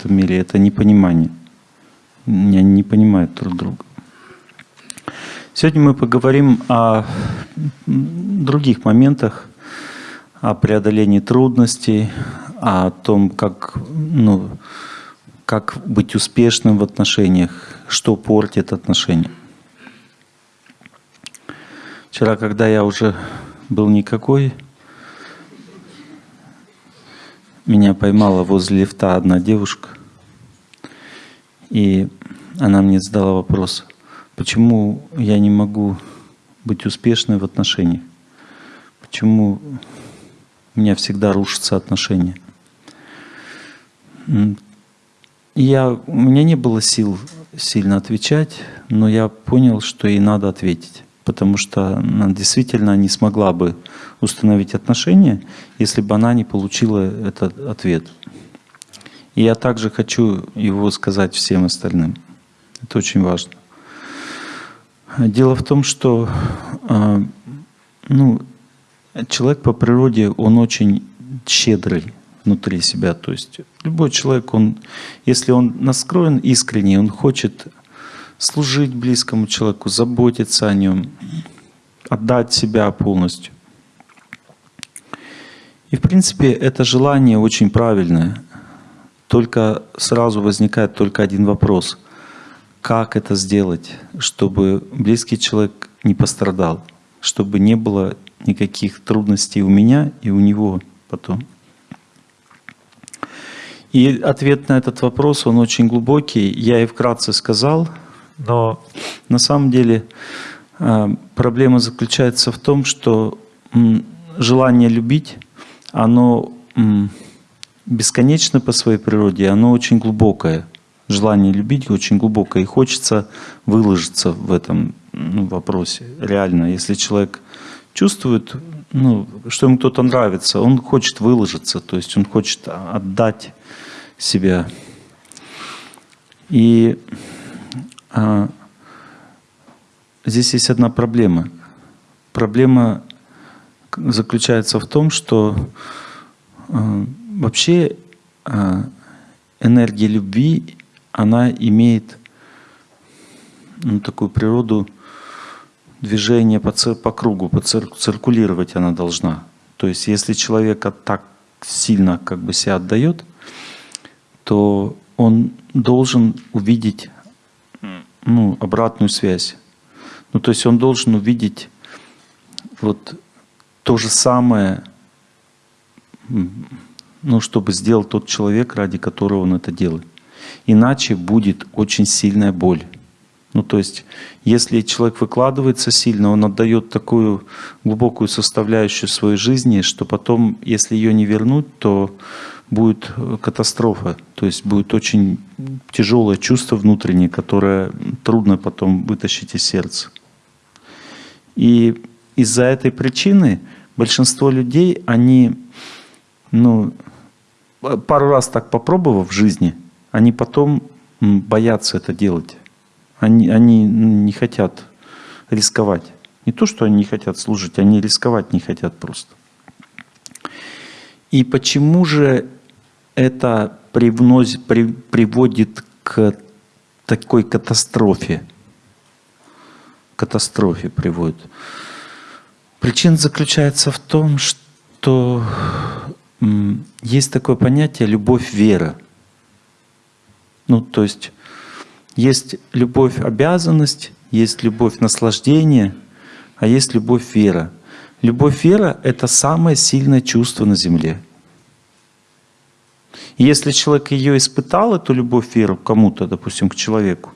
этом мире, это непонимание. Они не понимают друг друга. Сегодня мы поговорим о других моментах, о преодолении трудностей, о том, как, ну, как быть успешным в отношениях, что портит отношения. Вчера, когда я уже был никакой, меня поймала возле лифта одна девушка, и она мне задала вопрос, почему я не могу быть успешной в отношениях, почему у меня всегда рушатся отношения. И я, у меня не было сил сильно отвечать, но я понял, что ей надо ответить потому что она действительно не смогла бы установить отношения, если бы она не получила этот ответ. И я также хочу его сказать всем остальным. Это очень важно. Дело в том, что а, ну, человек по природе, он очень щедрый внутри себя. То есть любой человек, он, если он настроен искренне, он хочет служить близкому человеку, заботиться о нем, отдать себя полностью. И в принципе это желание очень правильное. Только сразу возникает только один вопрос. Как это сделать, чтобы близкий человек не пострадал, чтобы не было никаких трудностей у меня и у него потом. И ответ на этот вопрос, он очень глубокий. Я и вкратце сказал – но на самом деле а, проблема заключается в том, что желание любить, оно бесконечно по своей природе, оно очень глубокое. Желание любить очень глубокое, и хочется выложиться в этом ну, вопросе. Реально, если человек чувствует, ну, что ему кто-то нравится, он хочет выложиться, то есть он хочет отдать себя. И здесь есть одна проблема. Проблема заключается в том, что а, вообще а, энергия любви, она имеет ну, такую природу движения по, по кругу, по цир, циркулировать она должна. То есть если человек так сильно как бы себя отдает, то он должен увидеть ну, обратную связь. Ну, то есть он должен увидеть вот то же самое, ну, чтобы сделал тот человек, ради которого он это делает. Иначе будет очень сильная боль. Ну, то есть, если человек выкладывается сильно, он отдает такую глубокую составляющую своей жизни, что потом, если ее не вернуть, то будет э, катастрофа. То есть будет очень тяжелое чувство внутреннее, которое трудно потом вытащить из сердца. И из-за этой причины большинство людей, они, ну, пару раз так попробовав в жизни, они потом боятся это делать. Они, они не хотят рисковать. Не то, что они не хотят служить, они рисковать не хотят просто. И почему же это привносит, при, приводит к такой катастрофе. Катастрофе приводит. Причина заключается в том, что есть такое понятие любовь-вера. Ну, то есть есть любовь-обязанность, есть любовь-наслаждение, а есть любовь-вера. Любовь-вера — это самое сильное чувство на Земле — и если человек ее испытал, эту любовь, веру кому-то, допустим, к человеку,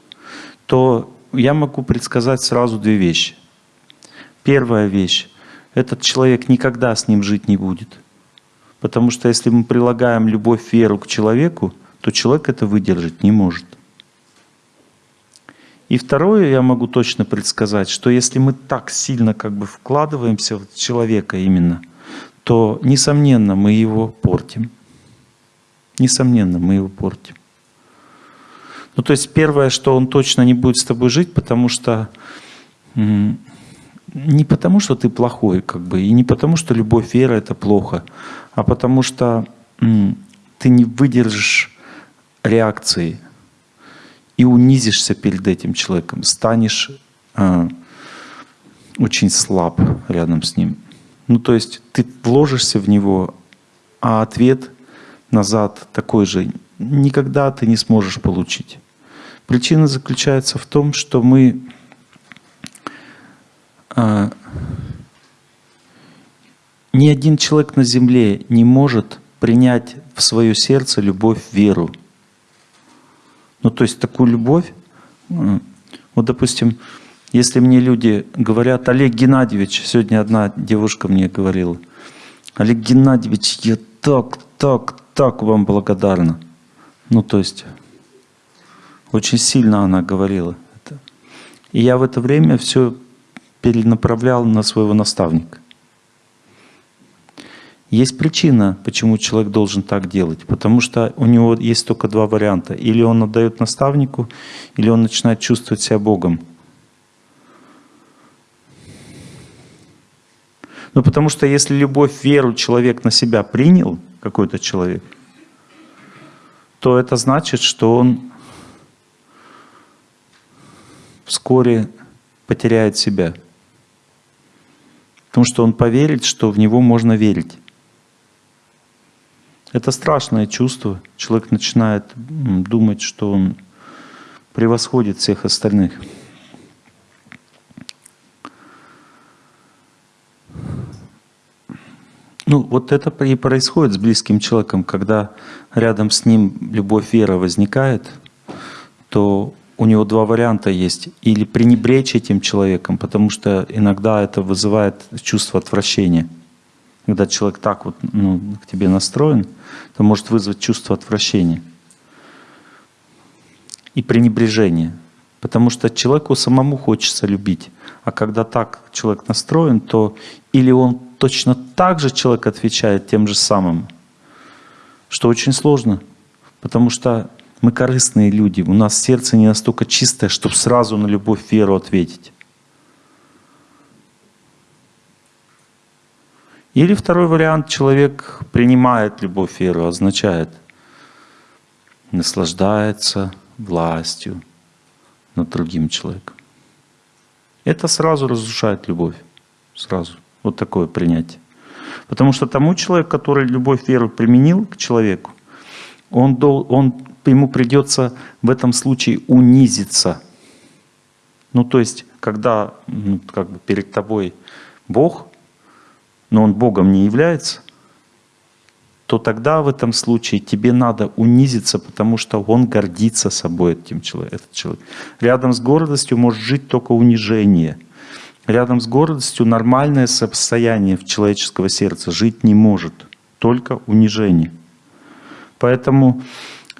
то я могу предсказать сразу две вещи. Первая вещь – этот человек никогда с ним жить не будет. Потому что если мы прилагаем любовь, веру к человеку, то человек это выдержать не может. И второе, я могу точно предсказать, что если мы так сильно как бы вкладываемся в человека именно, то, несомненно, мы его портим. Несомненно, мы его портим. Ну, то есть первое, что он точно не будет с тобой жить, потому что не потому, что ты плохой, как бы, и не потому, что любовь, вера — это плохо, а потому что ты не выдержишь реакции и унизишься перед этим человеком, станешь э, очень слаб рядом с ним. Ну, то есть ты вложишься в него, а ответ назад такой же никогда ты не сможешь получить. Причина заключается в том, что мы э, ни один человек на земле не может принять в свое сердце любовь, веру. Ну, то есть такую любовь, вот, допустим, если мне люди говорят, Олег Геннадьевич, сегодня одна девушка мне говорила, Олег Геннадьевич, я так, так, так вам благодарна. Ну, то есть, очень сильно она говорила это. И я в это время все перенаправлял на своего наставника. Есть причина, почему человек должен так делать. Потому что у него есть только два варианта. Или он отдает наставнику, или он начинает чувствовать себя Богом. Ну потому что если любовь, веру человек на себя принял, какой-то человек, то это значит, что он вскоре потеряет себя. Потому что он поверит, что в него можно верить. Это страшное чувство. Человек начинает думать, что он превосходит всех остальных. Ну, вот это и происходит с близким человеком, когда рядом с ним любовь, вера возникает, то у него два варианта есть. Или пренебречь этим человеком, потому что иногда это вызывает чувство отвращения. Когда человек так вот ну, к тебе настроен, то может вызвать чувство отвращения и пренебрежения. Потому что человеку самому хочется любить. А когда так человек настроен, то или он точно так же человек отвечает тем же самым, что очень сложно. Потому что мы корыстные люди, у нас сердце не настолько чистое, чтобы сразу на любовь, веру ответить. Или второй вариант, человек принимает любовь, веру, означает наслаждается властью над другим человеком. Это сразу разрушает любовь. Сразу. Вот такое принятие. Потому что тому человеку, который любовь, веру применил к человеку, он, дол, он, ему придется в этом случае унизиться. Ну, то есть, когда ну, как бы перед тобой Бог, но он Богом не является, то тогда в этом случае тебе надо унизиться, потому что он гордится собой, этим человек, этот человек. Рядом с гордостью может жить только унижение. Рядом с гордостью нормальное состояние в человеческого сердца жить не может, только унижение. Поэтому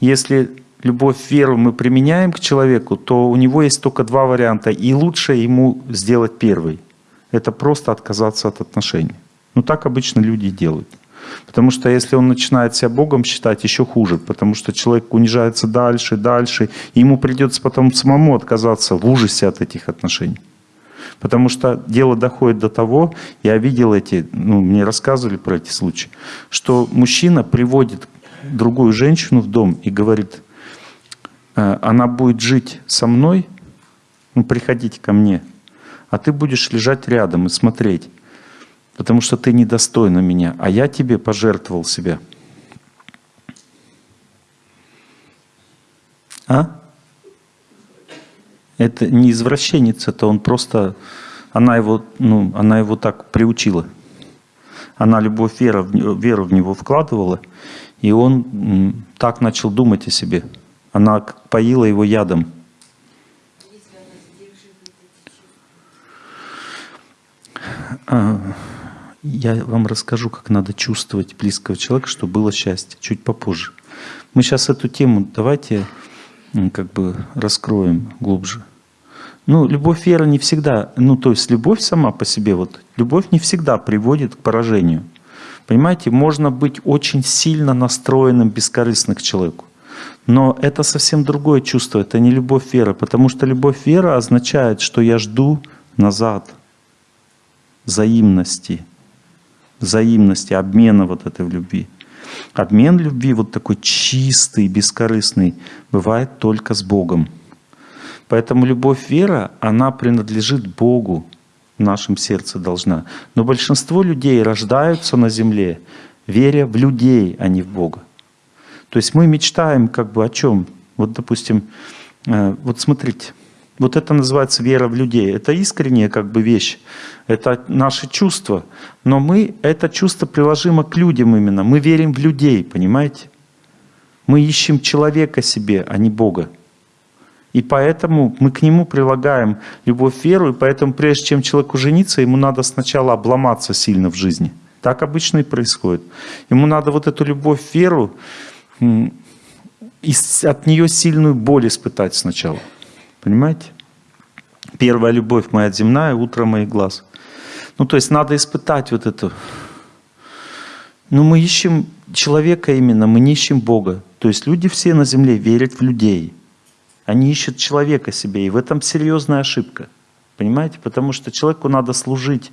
если любовь, веру мы применяем к человеку, то у него есть только два варианта. И лучше ему сделать первый. Это просто отказаться от отношений. Ну так обычно люди делают. Потому что если он начинает себя Богом считать, еще хуже. Потому что человек унижается дальше, дальше. И ему придется потом самому отказаться в ужасе от этих отношений. Потому что дело доходит до того, я видел эти, ну, мне рассказывали про эти случаи, что мужчина приводит другую женщину в дом и говорит, «Э, она будет жить со мной, ну, приходите ко мне, а ты будешь лежать рядом и смотреть потому что ты недостойна меня, а я тебе пожертвовал себя. А? Это не извращенец, это он просто, она его, ну, она его так приучила. Она любовь, вера, веру в него вкладывала, и он так начал думать о себе. Она поила его ядом. А, я вам расскажу, как надо чувствовать близкого человека, чтобы было счастье, чуть попозже. Мы сейчас эту тему давайте как бы раскроем глубже. Ну, любовь, вера не всегда, ну, то есть любовь сама по себе, вот, любовь не всегда приводит к поражению. Понимаете, можно быть очень сильно настроенным, бескорыстно к человеку. Но это совсем другое чувство, это не любовь, вера, потому что любовь, вера означает, что я жду назад взаимности, взаимности, обмена вот этой в любви. Обмен любви, вот такой чистый, бескорыстный, бывает только с Богом. Поэтому любовь, вера, она принадлежит Богу, в нашем сердце должна. Но большинство людей рождаются на земле, веря в людей, а не в Бога. То есть мы мечтаем как бы о чем? Вот, допустим, э, вот смотрите, вот это называется вера в людей. Это искренняя как бы вещь. Это наши чувства. Но мы, это чувство приложимо к людям именно. Мы верим в людей, понимаете? Мы ищем человека себе, а не Бога. И поэтому мы к нему прилагаем любовь, веру, и поэтому прежде чем человеку жениться, ему надо сначала обломаться сильно в жизни. Так обычно и происходит. Ему надо вот эту любовь, веру, от нее сильную боль испытать сначала. Понимаете? Первая любовь моя земная, утро моих глаз. Ну, то есть надо испытать вот это. Но мы ищем человека именно, мы не ищем Бога. То есть люди все на земле верят в людей. Они ищут человека себе, и в этом серьезная ошибка. Понимаете? Потому что человеку надо служить,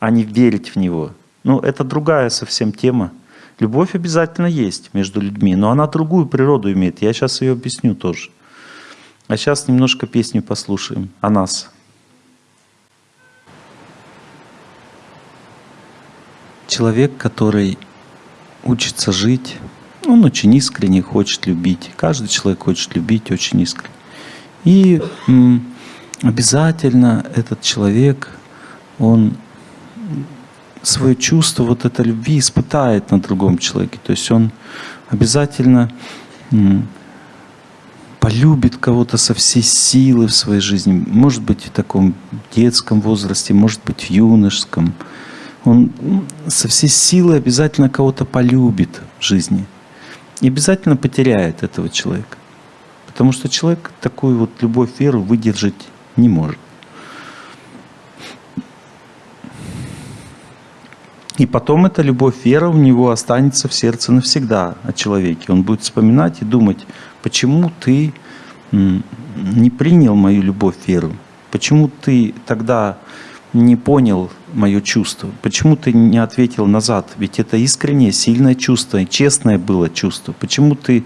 а не верить в него. Ну, это другая совсем тема. Любовь обязательно есть между людьми, но она другую природу имеет. Я сейчас ее объясню тоже. А сейчас немножко песню послушаем о нас. Человек, который учится жить, он очень искренне хочет любить. Каждый человек хочет любить очень искренне. И обязательно этот человек, он свое чувство вот этой любви испытает на другом человеке. То есть он обязательно полюбит кого-то со всей силы в своей жизни. Может быть, в таком детском возрасте, может быть, в юношеском. Он со всей силы обязательно кого-то полюбит в жизни. И обязательно потеряет этого человека. Потому что человек такую вот любовь, веру выдержать не может. И потом эта любовь, вера у него останется в сердце навсегда о человеке. Он будет вспоминать и думать, почему ты не принял мою любовь, веру? Почему ты тогда не понял мое чувство? Почему ты не ответил назад? Ведь это искреннее, сильное чувство, честное было чувство. Почему ты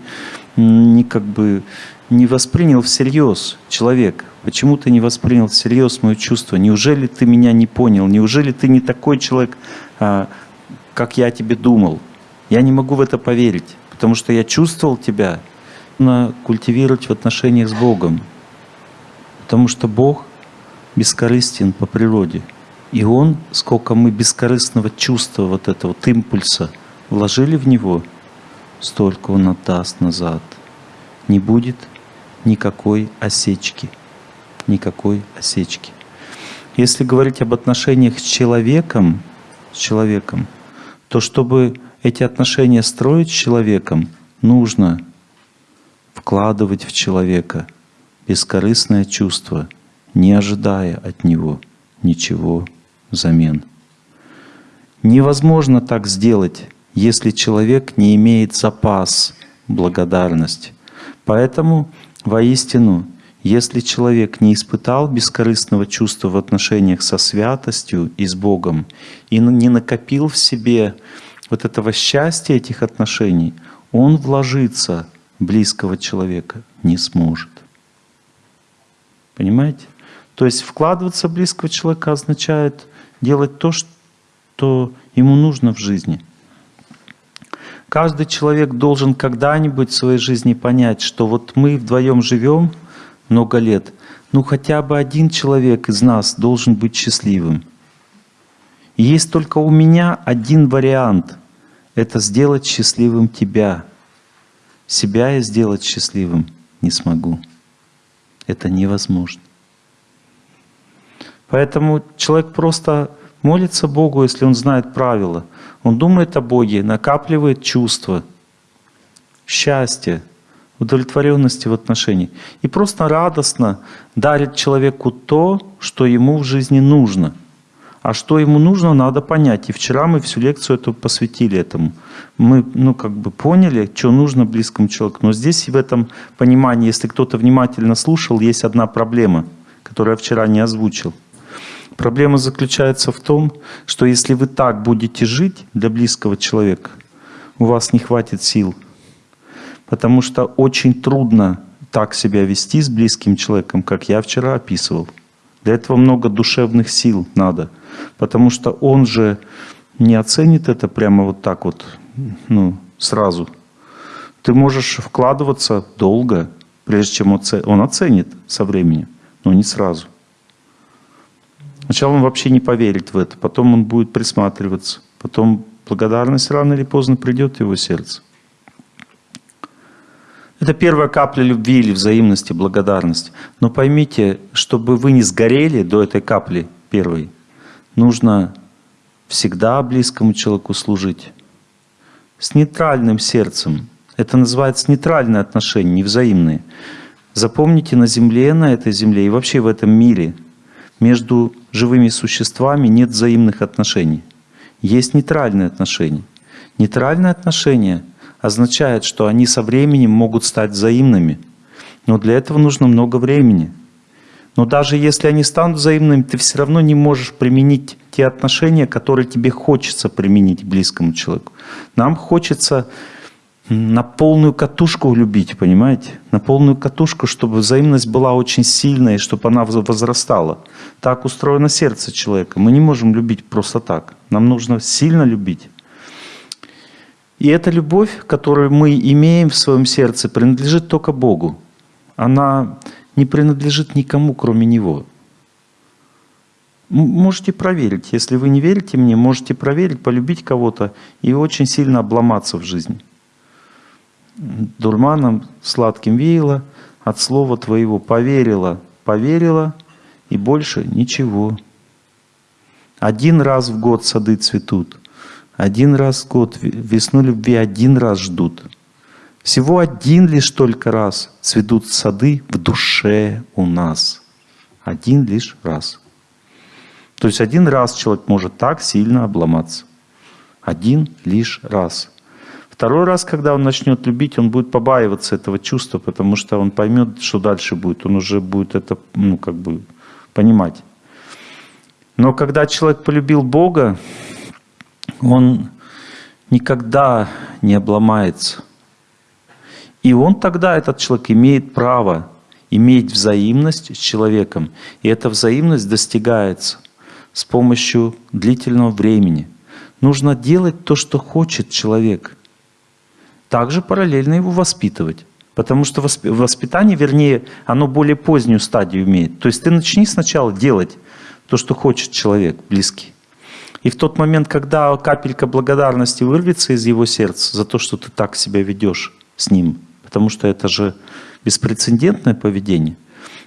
не как бы не воспринял всерьез человек? Почему ты не воспринял всерьез мое чувство? Неужели ты меня не понял? Неужели ты не такой человек, а, как я тебе думал? Я не могу в это поверить, потому что я чувствовал тебя, нужно культивировать в отношениях с Богом. Потому что Бог бескорыстен по природе. И Он, сколько мы бескорыстного чувства, вот этого вот импульса вложили в Него, столько Он отдаст назад. Не будет никакой осечки. Никакой осечки. Если говорить об отношениях с человеком, с человеком, то чтобы эти отношения строить с человеком, нужно вкладывать в человека бескорыстное чувство, не ожидая от него ничего взамен. Невозможно так сделать, если человек не имеет запас благодарности. Поэтому воистину, если человек не испытал бескорыстного чувства в отношениях со святостью и с Богом, и не накопил в себе вот этого счастья этих отношений, он вложится близкого человека не сможет. Понимаете? То есть вкладываться в близкого человека означает делать то, что ему нужно в жизни. Каждый человек должен когда-нибудь в своей жизни понять, что вот мы вдвоем живем много лет, ну хотя бы один человек из нас должен быть счастливым. И есть только у меня один вариант – это сделать счастливым тебя – себя я сделать счастливым не смогу. Это невозможно. Поэтому человек просто молится Богу, если он знает правила. Он думает о Боге, накапливает чувства, счастья, удовлетворенности в отношениях. И просто радостно дарит человеку то, что ему в жизни нужно – а что ему нужно, надо понять. И вчера мы всю лекцию эту посвятили этому. Мы, ну, как бы поняли, что нужно близкому человеку. Но здесь в этом понимании, если кто-то внимательно слушал, есть одна проблема, которую я вчера не озвучил. Проблема заключается в том, что если вы так будете жить для близкого человека, у вас не хватит сил. Потому что очень трудно так себя вести с близким человеком, как я вчера описывал. Для этого много душевных сил надо. Потому что он же не оценит это прямо вот так вот, ну, сразу. Ты можешь вкладываться долго, прежде чем он оценит со временем, но не сразу. Сначала он вообще не поверит в это, потом он будет присматриваться, потом благодарность рано или поздно придет в его сердце. Это первая капля любви или взаимности, благодарности. Но поймите, чтобы вы не сгорели до этой капли первой, нужно всегда близкому человеку служить. С нейтральным сердцем. Это называется нейтральные отношения, невзаимные. Запомните, на Земле, на этой Земле и вообще в этом мире между живыми существами нет взаимных отношений. Есть нейтральные отношения. Нейтральные отношения означает, что они со временем могут стать взаимными. Но для этого нужно много времени. Но даже если они станут взаимными, ты все равно не можешь применить те отношения, которые тебе хочется применить близкому человеку. Нам хочется на полную катушку любить, понимаете? На полную катушку, чтобы взаимность была очень сильная, чтобы она возрастала. Так устроено сердце человека. Мы не можем любить просто так. Нам нужно сильно любить. И эта любовь, которую мы имеем в своем сердце, принадлежит только Богу. Она не принадлежит никому, кроме Него. Можете проверить. Если вы не верите мне, можете проверить, полюбить кого-то и очень сильно обломаться в жизни. Дурманом сладким веяло от слова твоего. Поверила, поверила и больше ничего. Один раз в год сады цветут. Один раз в год весну любви один раз ждут. Всего один лишь только раз цветут сады в душе у нас. Один лишь раз. То есть один раз человек может так сильно обломаться. Один лишь раз. Второй раз, когда он начнет любить, он будет побаиваться этого чувства, потому что он поймет, что дальше будет. Он уже будет это, ну, как бы, понимать. Но когда человек полюбил Бога, он никогда не обломается. И он тогда, этот человек, имеет право иметь взаимность с человеком. И эта взаимность достигается с помощью длительного времени. Нужно делать то, что хочет человек. Также параллельно его воспитывать. Потому что воспитание, вернее, оно более позднюю стадию имеет. То есть ты начни сначала делать то, что хочет человек близкий. И в тот момент, когда капелька благодарности вырвется из его сердца за то, что ты так себя ведешь с ним, потому что это же беспрецедентное поведение.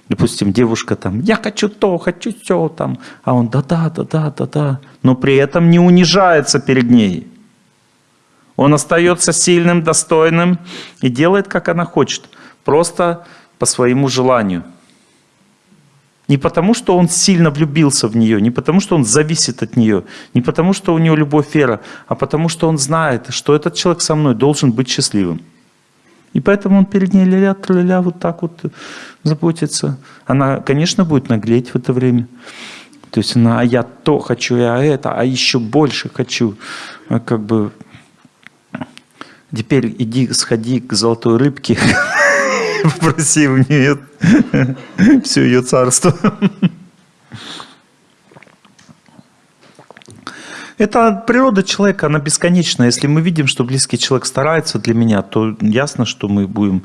Допустим, девушка там, я хочу то, хочу все там, а он да-да, да-да, да-да, но при этом не унижается перед ней. Он остается сильным, достойным и делает, как она хочет, просто по своему желанию – не потому, что он сильно влюбился в нее, не потому, что он зависит от нее, не потому, что у него любовь вера, а потому, что он знает, что этот человек со мной должен быть счастливым. И поэтому он перед ней ля-ля, ля вот так вот заботится. Она, конечно, будет наглеть в это время. То есть она, а я то хочу, я это, а еще больше хочу. А как бы теперь иди, сходи к золотой рыбке, Попроси у нее все ее царство. Это природа человека, она бесконечна. Если мы видим, что близкий человек старается для меня, то ясно, что мы будем...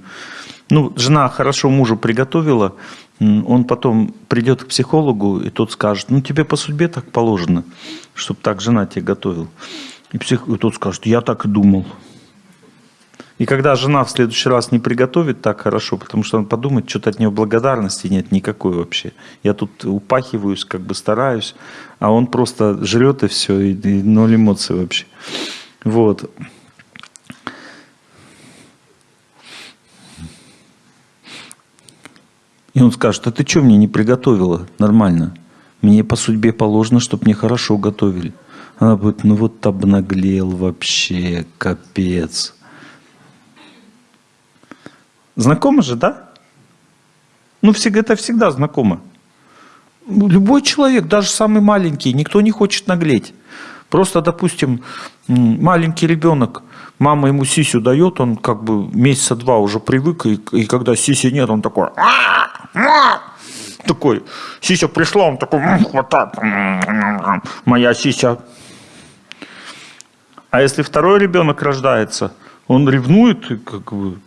Ну, жена хорошо мужу приготовила, он потом придет к психологу, и тот скажет, ну, тебе по судьбе так положено, чтобы так жена тебе готовила. И, псих... и тот скажет, я так и думал. И когда жена в следующий раз не приготовит так хорошо, потому что он подумает, что-то от нее благодарности нет никакой вообще. Я тут упахиваюсь, как бы стараюсь, а он просто жрет и все, и, и ноль эмоций вообще. Вот. И он скажет, а ты что мне не приготовила нормально? Мне по судьбе положено, чтобы мне хорошо готовили. Она будет, ну вот обнаглел вообще, капец. Знакомо же, да? Ну, это всегда знакомо. Любой человек, даже самый маленький, никто не хочет наглеть. Просто, допустим, маленький ребенок, мама ему сисю дает, он как бы месяца два уже привык, и, и когда сиси нет, он такой... Такой, сися пришла, он такой, хватает, моя сися. А если второй ребенок рождается, он ревнует, как бы,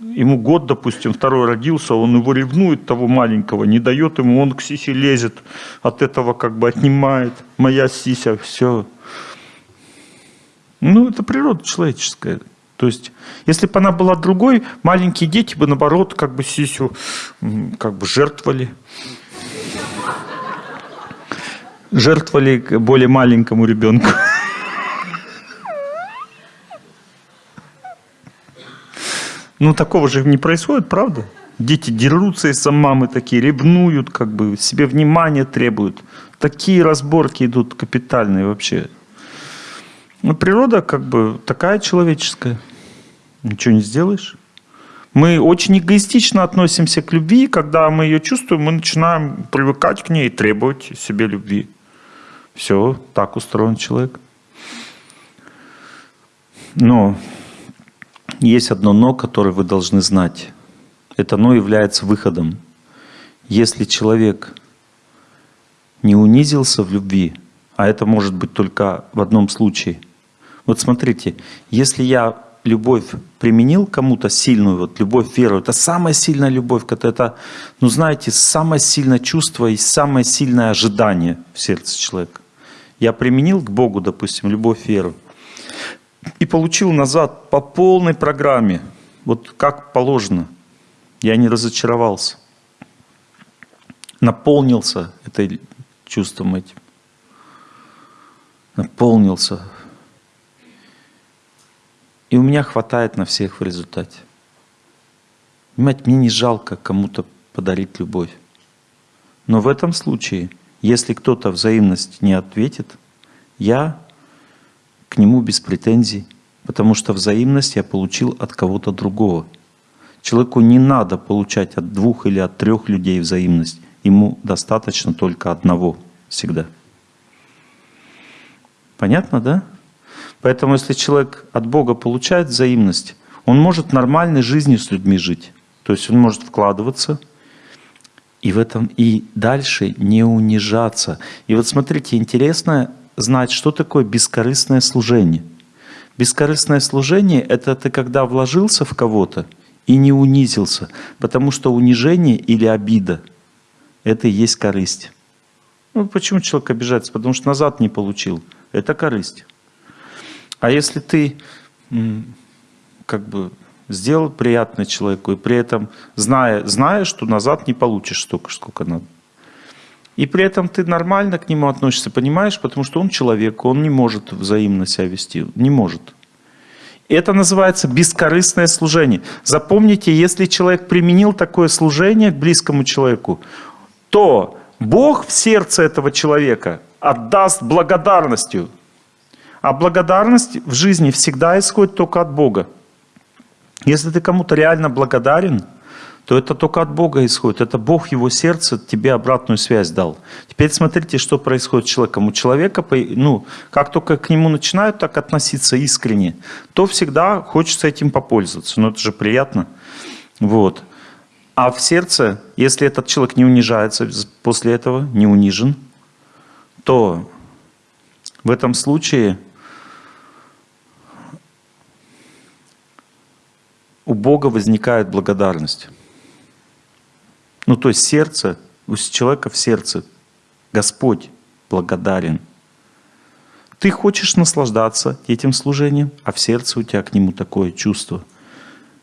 ему год, допустим, второй родился, он его ревнует, того маленького, не дает ему, он к сисе лезет, от этого как бы отнимает, моя сися, все. Ну, это природа человеческая. То есть, если бы она была другой, маленькие дети бы, наоборот, как бы сисю как бы жертвовали. Жертвовали более маленькому ребенку. Ну, такого же не происходит, правда? Дети дерутся из-за мамы такие, ревнуют, как бы, себе внимание требуют. Такие разборки идут капитальные вообще. Ну, природа как бы такая человеческая. Ничего не сделаешь. Мы очень эгоистично относимся к любви, когда мы ее чувствуем, мы начинаем привыкать к ней и требовать себе любви. Все, так устроен человек. Но есть одно «но», которое вы должны знать. Это «но» является выходом. Если человек не унизился в любви, а это может быть только в одном случае. Вот смотрите, если я любовь применил кому-то сильную, вот любовь, веру, это самая сильная любовь, это, ну знаете, самое сильное чувство и самое сильное ожидание в сердце человека. Я применил к Богу, допустим, любовь, веру, и получил назад по полной программе, вот как положено. Я не разочаровался. Наполнился этой чувством этим. Наполнился и у меня хватает на всех в результате. Понимаете, мне не жалко кому-то подарить любовь. Но в этом случае, если кто-то взаимность не ответит, я к нему без претензий, потому что взаимность я получил от кого-то другого. Человеку не надо получать от двух или от трех людей взаимность. Ему достаточно только одного всегда. Понятно, да? Поэтому если человек от Бога получает взаимность, он может нормальной жизнью с людьми жить. То есть он может вкладываться и в этом и дальше не унижаться. И вот смотрите, интересно знать, что такое бескорыстное служение. Бескорыстное служение — это ты когда вложился в кого-то и не унизился, потому что унижение или обида — это и есть корысть. Ну, почему человек обижается? Потому что назад не получил. Это корысть. А если ты как бы сделал приятное человеку, и при этом зная, зная, что назад не получишь столько, сколько надо. И при этом ты нормально к нему относишься, понимаешь? Потому что он человек, он не может взаимно себя вести, не может. Это называется бескорыстное служение. Запомните, если человек применил такое служение к близкому человеку, то Бог в сердце этого человека отдаст благодарностью. А благодарность в жизни всегда исходит только от Бога. Если ты кому-то реально благодарен, то это только от Бога исходит. Это Бог, его сердце тебе обратную связь дал. Теперь смотрите, что происходит с человеком. У человека, ну, как только к нему начинают так относиться искренне, то всегда хочется этим попользоваться. Но это же приятно. Вот. А в сердце, если этот человек не унижается после этого, не унижен, то в этом случае у Бога возникает благодарность. Ну, то есть сердце, у человека в сердце Господь благодарен. Ты хочешь наслаждаться этим служением, а в сердце у тебя к нему такое чувство.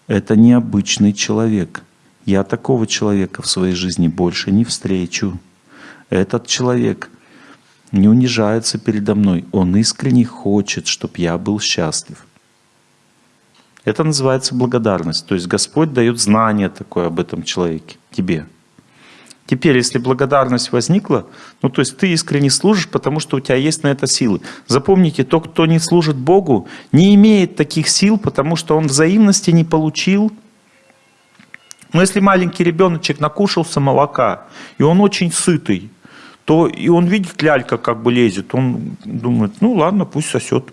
Это необычный человек. Я такого человека в своей жизни больше не встречу. Этот человек не унижается передо мной. Он искренне хочет, чтобы я был счастлив. Это называется благодарность. То есть Господь дает знание такое об этом человеке, тебе. Теперь, если благодарность возникла, ну то есть ты искренне служишь, потому что у тебя есть на это силы. Запомните, тот, кто не служит Богу, не имеет таких сил, потому что он взаимности не получил. Но если маленький ребеночек накушался молока, и он очень сытый, то и он видит, лялька как бы лезет, он думает, ну ладно, пусть сосет.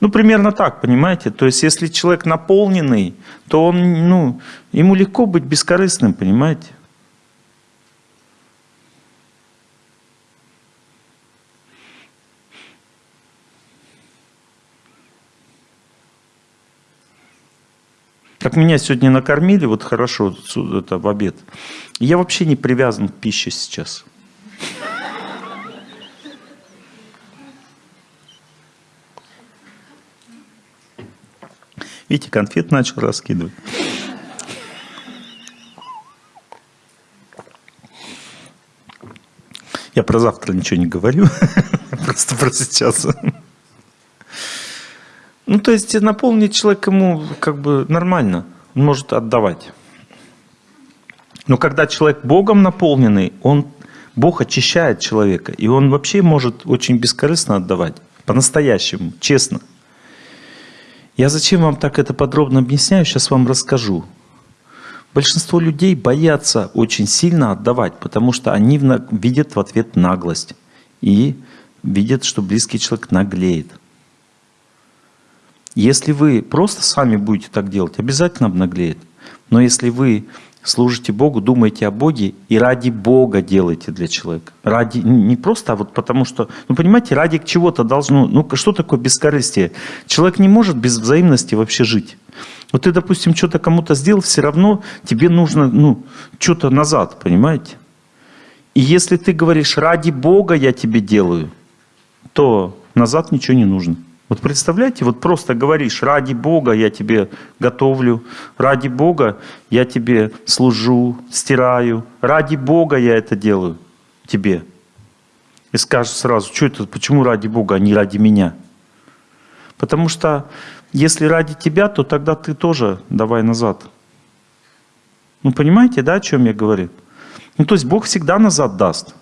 Ну, примерно так, понимаете? То есть, если человек наполненный, то он, ну, ему легко быть бескорыстным, понимаете? Как меня сегодня накормили, вот хорошо, это в обед. Я вообще не привязан к пище сейчас. Видите, конфет начал раскидывать. Я про завтра ничего не говорю, просто про сейчас. Ну, то есть наполнить человек ему как бы нормально, он может отдавать. Но когда человек Богом наполненный, он, Бог очищает человека, и он вообще может очень бескорыстно отдавать, по-настоящему, честно. Я зачем вам так это подробно объясняю, сейчас вам расскажу. Большинство людей боятся очень сильно отдавать, потому что они видят в ответ наглость и видят, что близкий человек наглеет. Если вы просто сами будете так делать, обязательно обнаглеет. Но если вы служите Богу, думаете о Боге и ради Бога делаете для человека. Ради, не просто, а вот потому что, ну понимаете, ради чего-то должно, ну что такое бескорыстие? Человек не может без взаимности вообще жить. Вот ты, допустим, что-то кому-то сделал, все равно тебе нужно, ну, что-то назад, понимаете? И если ты говоришь, ради Бога я тебе делаю, то назад ничего не нужно. Вот представляете, вот просто говоришь, ради Бога я тебе готовлю, ради Бога я тебе служу, стираю, ради Бога я это делаю тебе. И скажешь сразу, что это, почему ради Бога, а не ради меня? Потому что если ради тебя, то тогда ты тоже давай назад. Ну понимаете, да, о чем я говорю? Ну то есть Бог всегда назад даст.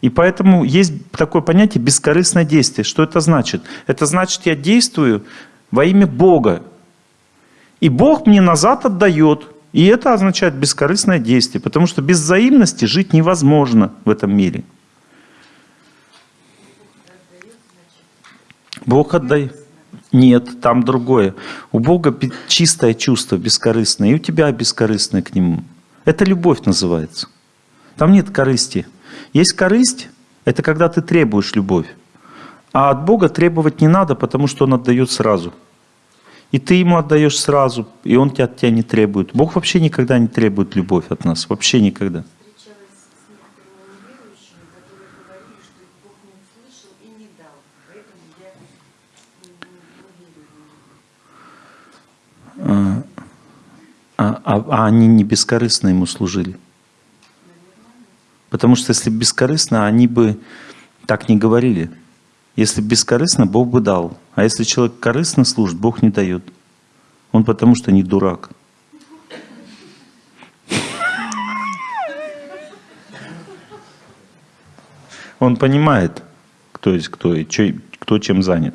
И поэтому есть такое понятие бескорыстное действие. Что это значит? Это значит, я действую во имя Бога. И Бог мне назад отдает. И это означает бескорыстное действие. Потому что без взаимности жить невозможно в этом мире. Бог отдает. Нет, там другое. У Бога чистое чувство, бескорыстное. И у тебя бескорыстное к Нему. Это любовь называется. Там нет корысти. Есть корысть, это когда ты требуешь любовь. А от Бога требовать не надо, потому что Он отдает сразу. И ты Ему отдаешь сразу, и Он тебя, от тебя не требует. Бог вообще никогда не требует любовь от нас. Вообще никогда. А, а, а, они не бескорыстно ему служили. Потому что если бескорыстно, они бы так не говорили. Если бескорыстно, Бог бы дал. А если человек корыстно служит, Бог не дает. Он потому что не дурак. Он понимает, кто есть кто и кто чем занят.